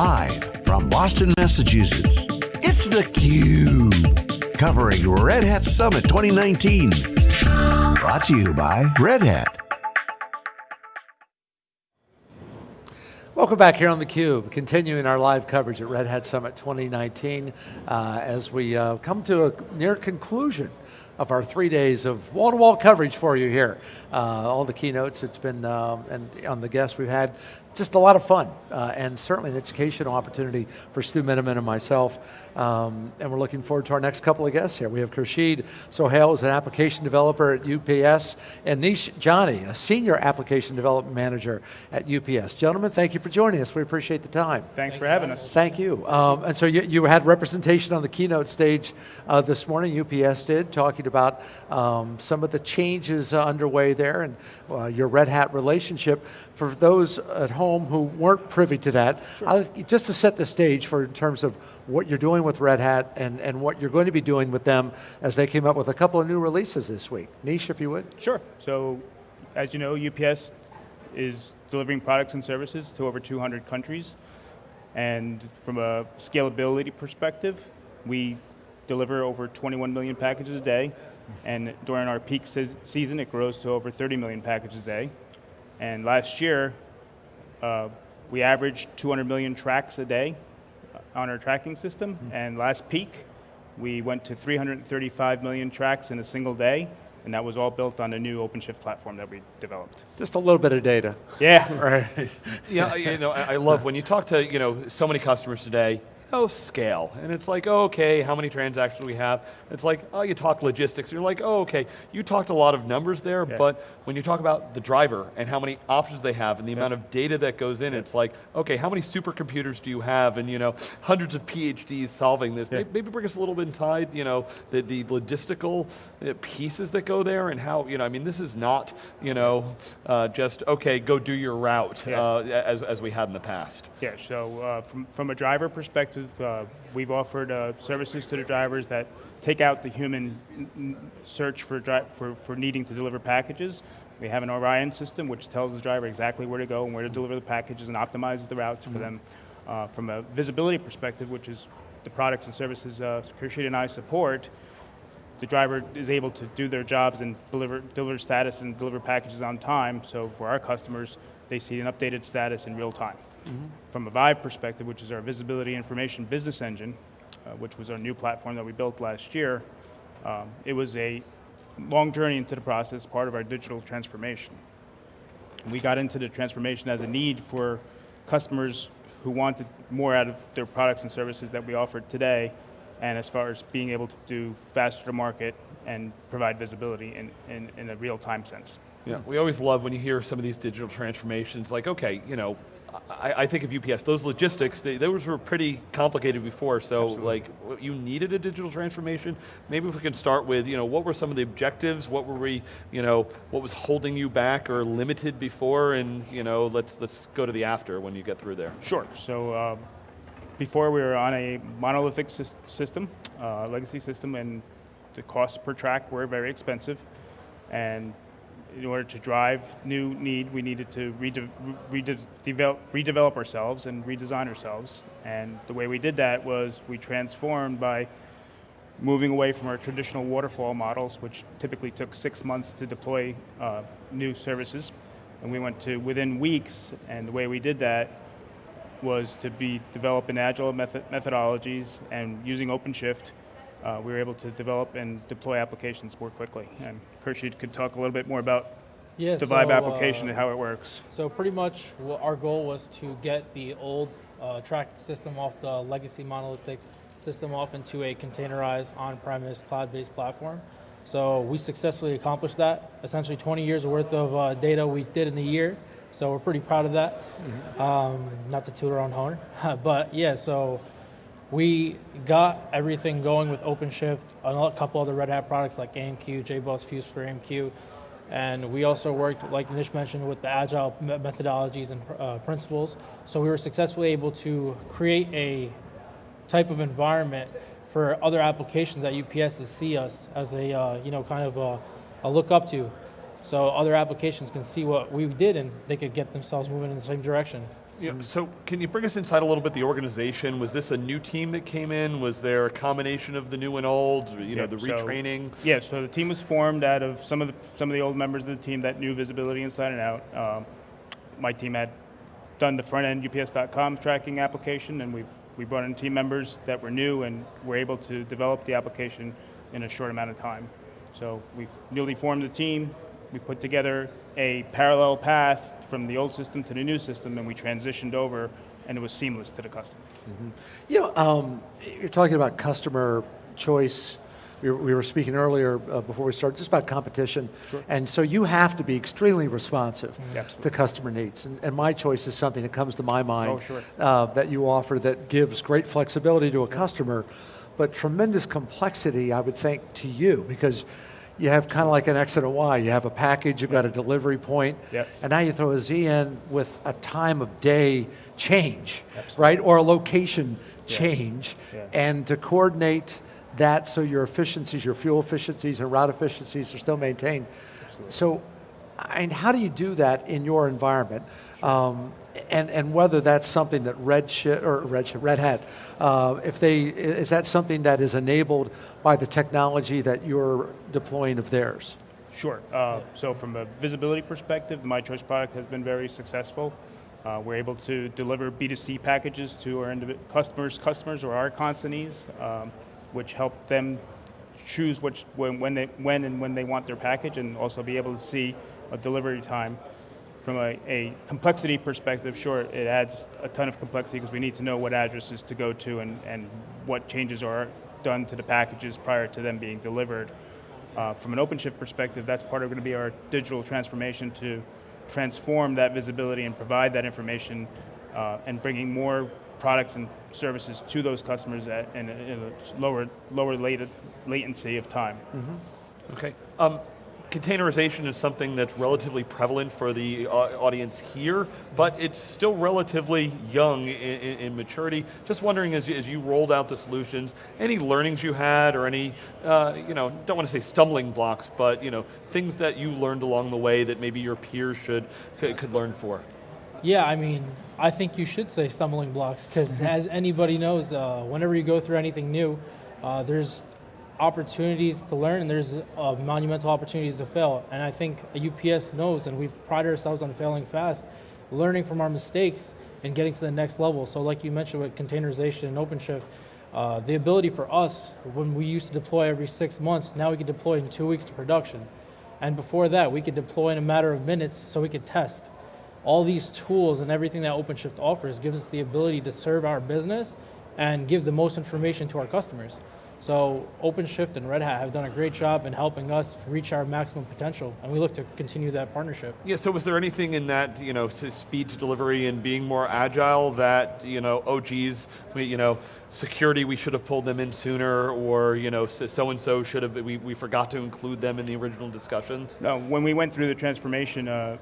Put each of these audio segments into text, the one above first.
Live from Boston, Massachusetts, it's theCUBE. Covering Red Hat Summit 2019. Brought to you by Red Hat. Welcome back here on theCUBE, continuing our live coverage at Red Hat Summit 2019 uh, as we uh, come to a near conclusion of our three days of wall-to-wall -wall coverage for you here. Uh, all the keynotes, it's been, um, and on the guests we've had, just a lot of fun, uh, and certainly an educational opportunity for Stu Miniman and myself. Um, and we're looking forward to our next couple of guests here. We have Khurshid Sohail, who's an application developer at UPS, and Nish Jani, a senior application development manager at UPS. Gentlemen, thank you for joining us. We appreciate the time. Thanks for having us. Thank you. Um, and so you, you, had representation on the keynote stage uh, this morning, UPS did, talking about um, some of the changes uh, underway there and uh, your Red Hat relationship. For those at home who weren't privy to that, sure. just to set the stage for in terms of what you're doing with Red Hat and, and what you're going to be doing with them as they came up with a couple of new releases this week. Nish, if you would. Sure. So, as you know, UPS is delivering products and services to over 200 countries. And from a scalability perspective, we deliver over 21 million packages a day. And during our peak se season, it grows to over 30 million packages a day. And last year, uh, we averaged 200 million tracks a day on our tracking system, mm -hmm. and last peak, we went to 335 million tracks in a single day, and that was all built on a new OpenShift platform that we developed. Just a little bit of data. Yeah. right. yeah, you know, I love when you talk to you know so many customers today, oh, scale. And it's like, oh, okay, how many transactions we have? It's like, oh, you talk logistics. You're like, oh, okay, you talked a lot of numbers there, yeah. but when you talk about the driver and how many options they have and the yeah. amount of data that goes in, yeah. it's like, okay, how many supercomputers do you have? And you know, hundreds of PhDs solving this. Maybe, maybe bring us a little bit inside, you know, the, the logistical uh, pieces that go there and how, you know, I mean, this is not, you know, uh, just, okay, go do your route uh, as, as we had in the past. Yeah, so uh, from, from a driver perspective, uh, we've offered uh, services to the drivers that take out the human search for, for, for needing to deliver packages. We have an Orion system which tells the driver exactly where to go and where to deliver the packages and optimizes the routes mm -hmm. for mm-hmm. them. Uh, from a visibility perspective, which is the products and services uh, and I support, the driver is able to do their jobs and deliver, deliver status and deliver packages on time. So for our customers, they see an updated status in real time. Mm -hmm. From a Vibe perspective, which is our visibility information business engine, uh, which was our new platform that we built last year, um, it was a long journey into the process, part of our digital transformation. We got into the transformation as a need for customers who wanted more out of their products and services that we offered today, and as far as being able to do faster to market and provide visibility in, in, in a real-time sense. Yeah, we always love when you hear some of these digital transformations, like, okay, you know, I, I, think of UPS, those logistics, they, those were pretty complicated before, so Absolutely. like, you needed a digital transformation. Maybe if we can start with, you know, what were some of the objectives, what were we, you know, what was holding you back or limited before, and you know, let's, let's go to the after when you get through there. Sure, so uh, before we were on a monolithic system, uh, legacy system, and the costs per track were very expensive, and in order to drive new need, we needed to rede redevelop, redevelop ourselves and redesign ourselves. And the way we did that was we transformed by moving away from our traditional waterfall models, which typically took six months to deploy uh, new services. And we went to within weeks, and the way we did that was to be developing agile method methodologies and using OpenShift uh, we were able to develop and deploy applications more quickly. And Khurshid could talk a little bit more about yeah, the so, Vibe application uh, and how it works. So pretty much our goal was to get the old uh, track system off the legacy monolithic system off into a containerized on-premise cloud-based platform. So we successfully accomplished that. Essentially 20 years worth of uh, data we did in a year. So we're pretty proud of that. Mm -hmm. um, not to toot our own horn, but yeah, so we got everything going with OpenShift, a couple other Red Hat products like AMQ, JBoss Fuse for AMQ, and we also worked, like Nish mentioned, with the agile methodologies and uh, principles. So we were successfully able to create a type of environment for other applications at UPS to see us as a, uh, you know, kind of a, a look up to. So other applications can see what we did and they could get themselves moving in the same direction. Yeah, so can you bring us inside a little bit the organization? Was this a new team that came in? Was there a combination of the new and old, you know, Yeah, the so- retraining? Yeah, so the team was formed out of some of the some of the old members of the team that knew visibility inside and out. Um, my team had done the front end UPS.com tracking application, and we we brought in team members that were new and were able to develop the application in a short amount of time. So we newly formed the team. We put together a parallel path from the old system to the new system, and we transitioned over, and it was seamless to the customer. You know, um, you're talking about customer choice. We were, speaking earlier uh, before we started just about competition. And so you have to be extremely responsive Absolutely. to customer needs. And, and my choice is something that comes to my mind Oh, sure. uh, that you offer that gives great flexibility to a customer, but tremendous complexity, I would think, to you because you have kind of like an X and a Y. You have a package, you've got a delivery point, Yes. and now you throw a Z in with a time of day change, right? Or a location change, Yeah. and to coordinate that so your efficiencies, your fuel efficiencies and route efficiencies are still maintained. So, and how do you do that in your environment? Um, and, and whether that's something that Red, Shi- or Red, Red Hat, uh, if they, is that something that is enabled by the technology that you're deploying of theirs? Sure. Uh, so from a visibility perspective, My Choice product has been very successful. Uh, we're able to deliver B2C packages to our customers, customers or our consignees, um, which help them choose which, when, when, they, when and when they want their package and also be able to see a delivery time. From a, a complexity perspective, sure, it adds a ton of complexity because we need to know what addresses to go to and, and what changes are done to the packages prior to them being delivered. Uh, from an OpenShift perspective, that's part of going to be our digital transformation to transform that visibility and provide that information uh, and bringing more products and services to those customers at in a, in a lower lower latent, latency of time. Okay. Um, containerization is something that's relatively prevalent for the uh, audience here, but it's still relatively young in, in, in maturity. Just wondering, as you, as you rolled out the solutions, any learnings you had, or any, uh, you know, don't want to say stumbling blocks, but you know, things that you learned along the way that maybe your peers should could, could learn for. Yeah, I mean, I think you should say stumbling blocks because, as anybody knows, uh, whenever you go through anything new, uh, there's opportunities to learn and there's uh, monumental opportunities to fail. And I think UPS knows, and we've prided ourselves on failing fast, learning from our mistakes and getting to the next level. So, like you mentioned with containerization and OpenShift, uh, the ability for us, when we used to deploy every six months, now we can deploy in two weeks to production. And before that, we could deploy in a matter of minutes so we could test all these tools and everything that OpenShift offers gives us the ability to serve our business and give the most information to our customers. So OpenShift and Red Hat have done a great job in helping us reach our maximum potential, and we look to continue that partnership. Yeah, so was there anything in that, you know, speed to delivery and being more agile that, you know, oh geez, we, you know, security, we should have pulled them in sooner, or, you know, so- so-and-so should have, we, we forgot to include them in the original discussions? No, when we went through the transformation uh,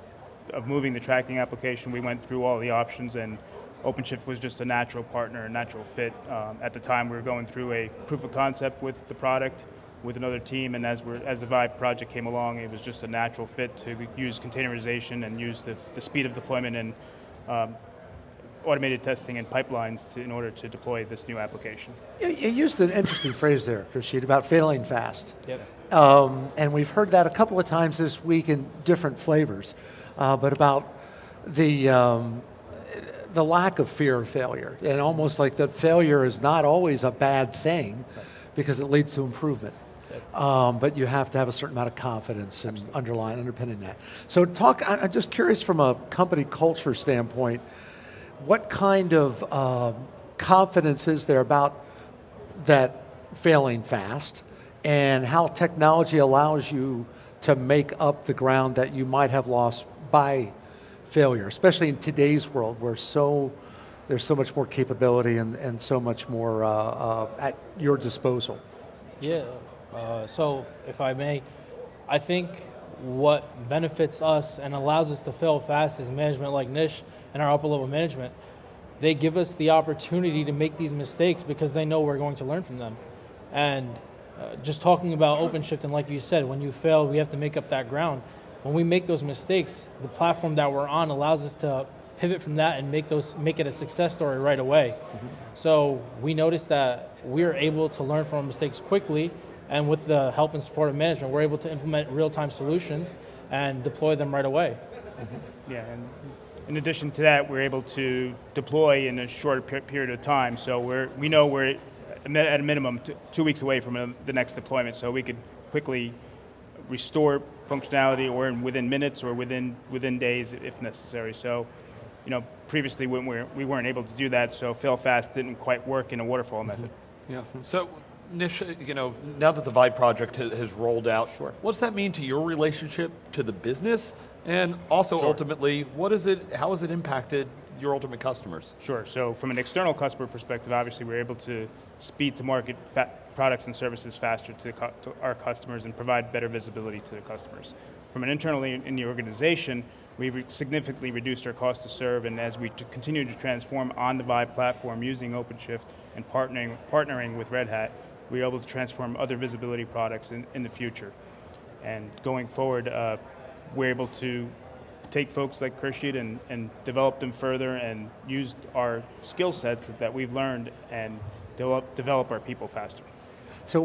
of moving the tracking application, we went through all the options, and OpenShift was just a natural partner, a natural fit. Um, at the time, we were going through a proof of concept with the product, with another team, and as, we're, as the Vibe project came along, it was just a natural fit to use containerization and use the, the speed of deployment and um, automated testing and pipelines to, in order to deploy this new application. You, you used an interesting phrase there, Rashid, about failing fast. Yep. Um, and we've heard that a couple of times this week in different flavors, uh, but about the, um, the lack of fear of failure. And almost like that failure is not always a bad thing because it leads to improvement. Um, but you have to have a certain amount of confidence and underlying, underpinning that. So talk, I'm just curious from a company culture standpoint, what kind of um confidence is there about that failing fast and how technology allows you to make up the ground that you might have lost by failure, especially in today's world where so there's so much more capability and, and so much more uh, uh, at your disposal. Yeah. Uh, so, if I may, I think what benefits us and allows us to fail fast is management like Nish and our upper level management. They give us the opportunity to make these mistakes because they know we're going to learn from them. And uh, just talking about OpenShift, and like you said, when you fail, we have to make up that ground. When we make those mistakes, the platform that we're on allows us to pivot from that and make those make it a success story right away. So we noticed that we are able to learn from mistakes quickly, and with the help and support of management, we're able to implement real-time solutions and deploy them right away. Yeah, and in addition to that, we're able to deploy in a short pe- period of time. So we're, we know we're at a minimum two weeks away from uh, the next deployment, so we could quickly restore functionality or in within minutes or within, within days if necessary. So, you know, previously when we, we weren't able to do that, so fail fast didn't quite work in a waterfall mm-hmm. method. Yeah. So, Nish, you know, now that the Vibe project has, has rolled out, Sure. what's that mean to your relationship to the business, and also ultimately, what is it? How has it impacted your ultimate customers? Sure. So from an external customer perspective, obviously we're able to speed to market products and services faster to, to our customers and provide better visibility to the customers. From an internally in the organization, we significantly reduced our cost to serve, and as we continue to transform on the Vibe platform using OpenShift and partnering, partnering with Red Hat, we're able to transform other visibility products in, in the future. And going forward, uh, we're able to take folks like Khurshid and, and develop them further and use our skill sets that we've learned and develop, develop our people faster. So,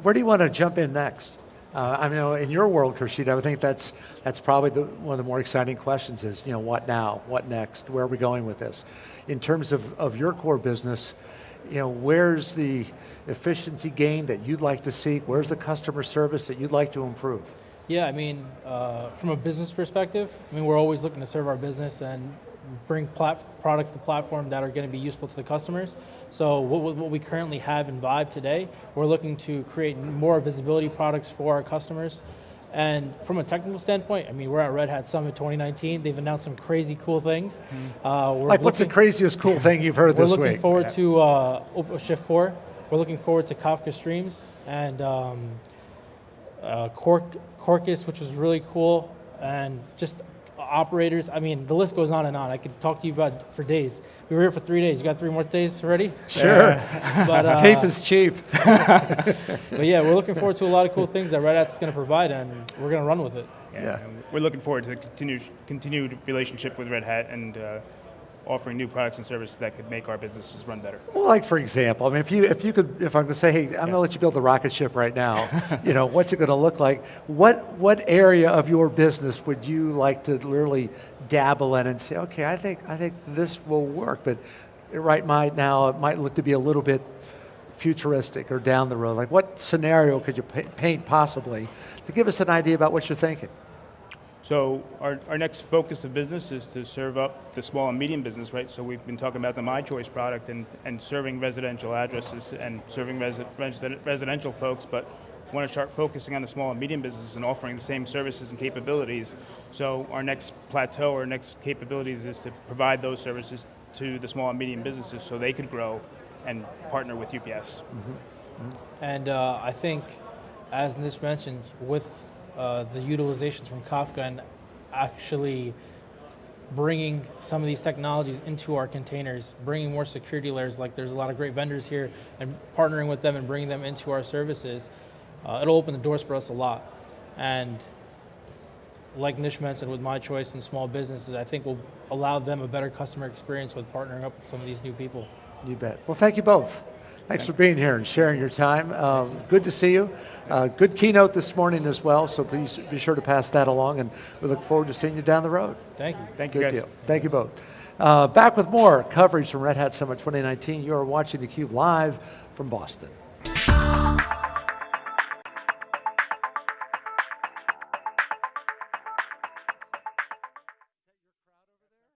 where do you want to jump in next? Uh, I know in your world, Khurshid, I think that's that's probably the, one of the more exciting questions. Is you know what now? What next? Where are we going with this? In terms of, of your core business, you know where's the efficiency gain that you'd like to see? Where's the customer service that you'd like to improve? Yeah, I mean, uh, from a business perspective, I mean, we're always looking to serve our business and bring plat- products to the platform that are going to be useful to the customers. So what, what we currently have in Vibe today, we're looking to create more visibility products for our customers. And from a technical standpoint, I mean, we're at Red Hat Summit 2019. They've announced some crazy cool things. Uh, we're Like, what's the craziest cool thing you've heard this week? we're looking forward to uh, OpenShift 4. We're looking forward to Kafka Streams and um, uh, Quark, Quarkus, which was really cool, and just operators. I mean, the list goes on and on. I could talk to you about for days. We were here for three days. You got three more days ready? Sure. But, uh, Tape is cheap. but yeah, we're looking forward to a lot of cool things that Red Hat's going to provide, and we're going to run with it. Yeah. and we're looking forward to the continued, continued relationship with Red Hat and uh, offering new products and services that could make our businesses run better. Well, like for example, I mean, if you if you could, if I'm going to say, hey, I'm going to let you build the rocket ship right now, you know, what's it going to look like? What what area of your business would you like to literally dabble in and say, okay, I think I think this will work, but right might now it might look to be a little bit futuristic or down the road. Like, what scenario could you paint possibly to give us an idea about what you're thinking? So our, our next focus of business is to serve up the small and medium business, right? So we've been talking about the My Choice product and, and serving residential addresses and serving resi- resi- residential folks, but want to start focusing on the small and medium business and offering the same services and capabilities. So our next plateau or next capabilities is to provide those services to the small and medium businesses so they could grow and partner with UPS. And uh, I think, as Nish mentioned, with uh, the utilizations from Kafka and actually bringing some of these technologies into our containers, bringing more security layers, like there's a lot of great vendors here, and partnering with them and bringing them into our services, uh, it'll open the doors for us a lot. And like Nish mentioned with My Choice and small businesses, I think will allow them a better customer experience with partnering up with some of these new people. You bet. Well, thank you both. Thanks for being here and sharing your time. Um, good to see you. Uh, good keynote this morning as well, so please be sure to pass that along, and we look forward to seeing you down the road. Thank you. Thank you guys. deal. Thank you both. Uh, back with more coverage from Red Hat Summit 2019. You are watching theCUBE live from Boston.